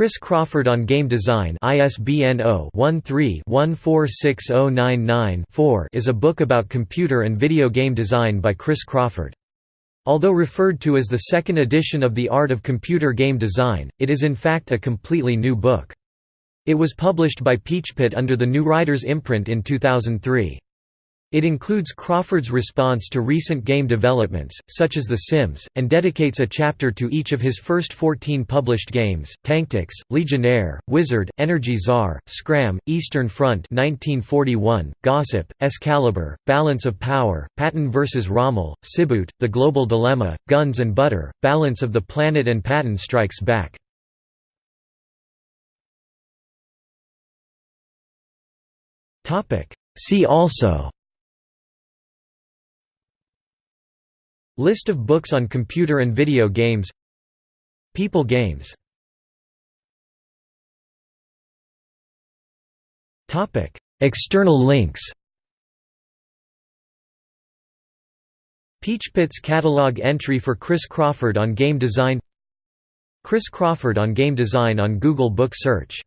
Chris Crawford on Game Design ISBN 0-13-146099-4 is a book about computer and video game design by Chris Crawford. Although referred to as the second edition of The Art of Computer Game Design, it is in fact a completely new book. It was published by Peachpit under the New Riders imprint in 2003. It includes Crawford's response to recent game developments, such as The Sims, and dedicates a chapter to each of his first 14 published games, Tanktics, Legionnaire, Wizard, Energy Czar, Scram, Eastern Front 1941, Gossip, Excalibur, Balance of Power, Patton vs. Rommel, Siboot, The Global Dilemma, Guns and Butter, Balance of the Planet and Patton Strikes Back. See also List of books on computer and video games. People Games. External links. Peachpit's catalog entry for Chris Crawford on game design. Chris Crawford on game design on Google Book Search